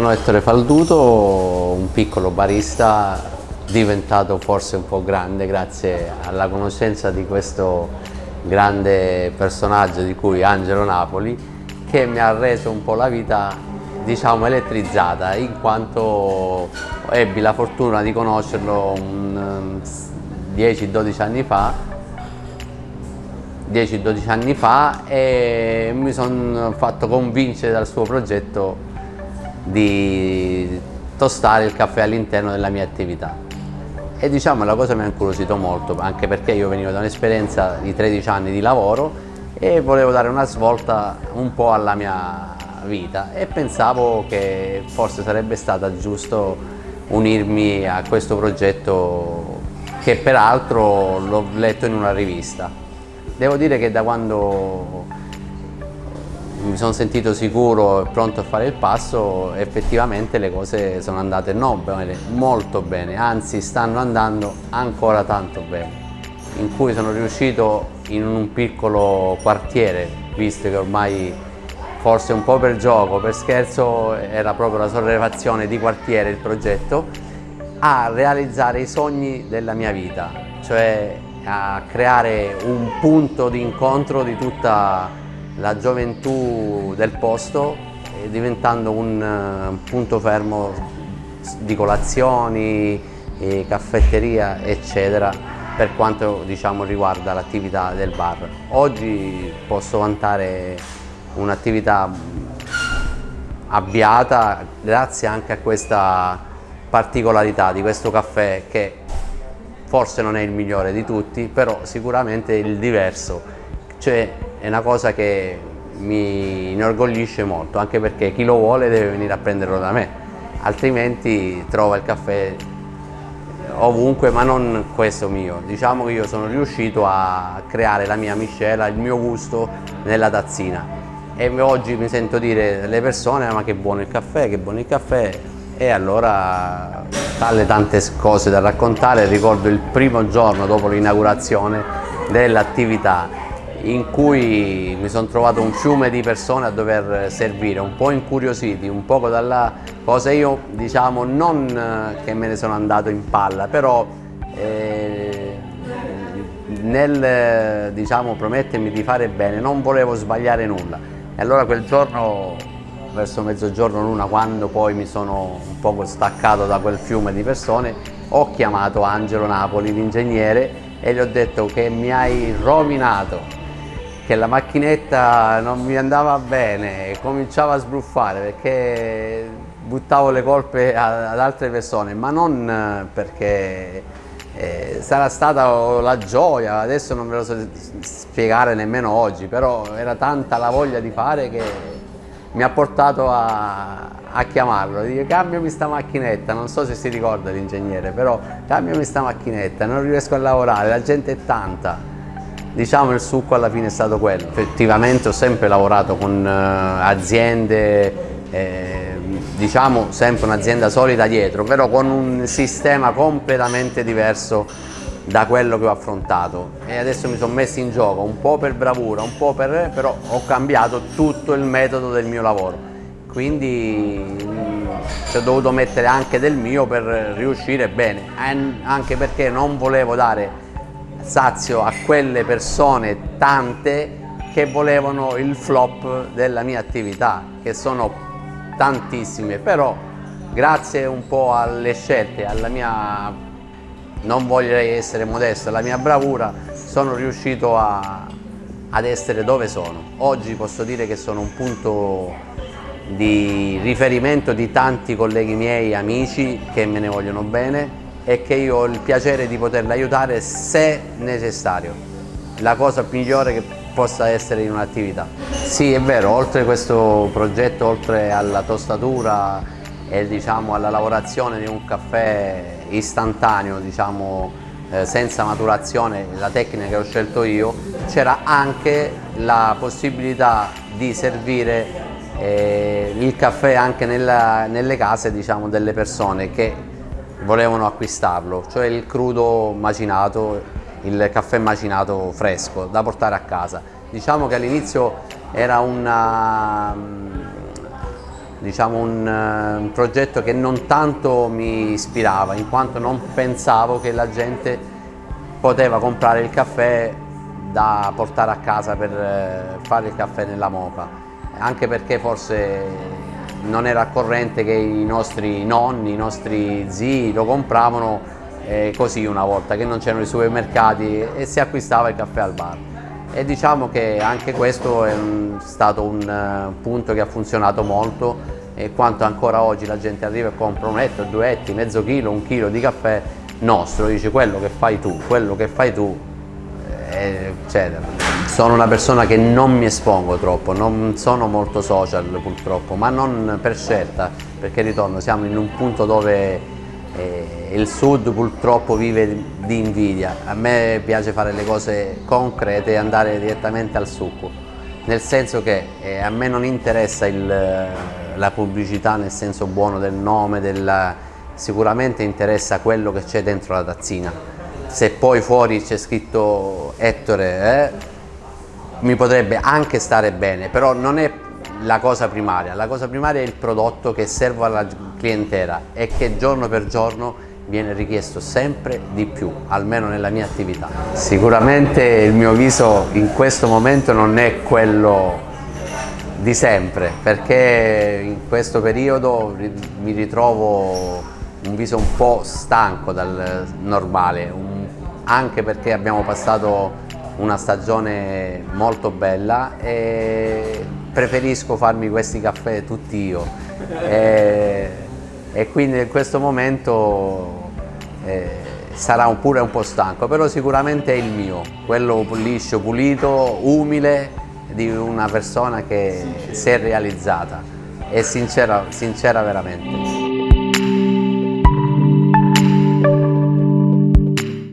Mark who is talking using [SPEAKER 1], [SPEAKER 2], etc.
[SPEAKER 1] Sono Ettore Falduto, un piccolo barista diventato forse un po' grande grazie alla conoscenza di questo grande personaggio di cui Angelo Napoli che mi ha reso un po' la vita diciamo elettrizzata in quanto ebbi la fortuna di conoscerlo 10-12 anni fa. 10-12 anni fa e mi sono fatto convincere dal suo progetto di tostare il caffè all'interno della mia attività e diciamo la cosa mi ha incuriosito molto anche perché io venivo da un'esperienza di 13 anni di lavoro e volevo dare una svolta un po' alla mia vita e pensavo che forse sarebbe stato giusto unirmi a questo progetto che peraltro l'ho letto in una rivista. Devo dire che da quando mi sono sentito sicuro e pronto a fare il passo, effettivamente le cose sono andate non bene, molto bene, anzi stanno andando ancora tanto bene, in cui sono riuscito in un piccolo quartiere, visto che ormai forse un po' per gioco, per scherzo, era proprio la sollevazione di quartiere il progetto, a realizzare i sogni della mia vita, cioè a creare un punto di incontro di tutta la gioventù del posto diventando un eh, punto fermo di colazioni, caffetteria eccetera per quanto diciamo, riguarda l'attività del bar. Oggi posso vantare un'attività avviata grazie anche a questa particolarità di questo caffè che forse non è il migliore di tutti però sicuramente è il diverso cioè è una cosa che mi inorgoglisce molto, anche perché chi lo vuole deve venire a prenderlo da me, altrimenti trova il caffè ovunque, ma non questo mio. Diciamo che io sono riuscito a creare la mia miscela, il mio gusto nella tazzina e oggi mi sento dire alle persone ma che buono il caffè, che buono il caffè e allora tale tante cose da raccontare, ricordo il primo giorno dopo l'inaugurazione dell'attività in cui mi sono trovato un fiume di persone a dover servire, un po' incuriositi, un po' dalla cosa io diciamo non eh, che me ne sono andato in palla, però eh, nel diciamo, promettermi di fare bene non volevo sbagliare nulla. E allora quel giorno verso mezzogiorno l'una quando poi mi sono un poco staccato da quel fiume di persone ho chiamato Angelo Napoli l'ingegnere e gli ho detto che mi hai rovinato che la macchinetta non mi andava bene, cominciava a sbruffare perché buttavo le colpe ad altre persone, ma non eh, perché eh, sarà stata la gioia, adesso non ve lo so spiegare nemmeno oggi, però era tanta la voglia di fare che mi ha portato a, a chiamarlo, dire cambiami sta macchinetta, non so se si ricorda l'ingegnere, però cambiami sta macchinetta, non riesco a lavorare, la gente è tanta Diciamo il succo alla fine è stato quello. Effettivamente ho sempre lavorato con eh, aziende, eh, diciamo sempre un'azienda solida dietro, però con un sistema completamente diverso da quello che ho affrontato e adesso mi sono messo in gioco un po' per bravura, un po' per... però ho cambiato tutto il metodo del mio lavoro quindi mm, ci ho dovuto mettere anche del mio per riuscire bene anche perché non volevo dare sazio a quelle persone tante che volevano il flop della mia attività, che sono tantissime, però grazie un po' alle scelte, alla mia, non voglio essere modesto, alla mia bravura, sono riuscito a, ad essere dove sono. Oggi posso dire che sono un punto di riferimento di tanti colleghi miei, amici che me ne vogliono bene e che io ho il piacere di poterla aiutare se necessario, la cosa migliore che possa essere in un'attività. Sì, è vero, oltre a questo progetto, oltre alla tostatura e diciamo, alla lavorazione di un caffè istantaneo, diciamo, eh, senza maturazione, la tecnica che ho scelto io, c'era anche la possibilità di servire eh, il caffè anche nella, nelle case diciamo, delle persone che volevano acquistarlo, cioè il crudo macinato, il caffè macinato fresco da portare a casa. Diciamo che all'inizio era una, diciamo, un, un progetto che non tanto mi ispirava in quanto non pensavo che la gente poteva comprare il caffè da portare a casa per uh, fare il caffè nella moca anche perché forse non era corrente che i nostri nonni, i nostri zii lo compravano eh, così una volta che non c'erano i supermercati e si acquistava il caffè al bar e diciamo che anche questo è un, stato un uh, punto che ha funzionato molto e quanto ancora oggi la gente arriva e compra un etto, due etti, mezzo chilo, un chilo di caffè nostro, dice quello che fai tu, quello che fai tu, eh, eccetera. Sono una persona che non mi espongo troppo, non sono molto social purtroppo, ma non per scelta, perché ritorno, siamo in un punto dove eh, il sud purtroppo vive di invidia, a me piace fare le cose concrete e andare direttamente al succo, nel senso che eh, a me non interessa il, la pubblicità nel senso buono del nome, della, sicuramente interessa quello che c'è dentro la tazzina, se poi fuori c'è scritto Ettore eh, mi potrebbe anche stare bene, però non è la cosa primaria, la cosa primaria è il prodotto che serve alla clientela e che giorno per giorno viene richiesto sempre di più, almeno nella mia attività. Sicuramente il mio viso in questo momento non è quello di sempre, perché in questo periodo mi ritrovo un viso un po' stanco dal normale, anche perché abbiamo passato una stagione molto bella e preferisco farmi questi caffè tutti io. E, e quindi in questo momento eh, sarà un, pure un po' stanco però sicuramente è il mio quello liscio, pulito, umile di una persona che si è realizzata. E sincera, sincera veramente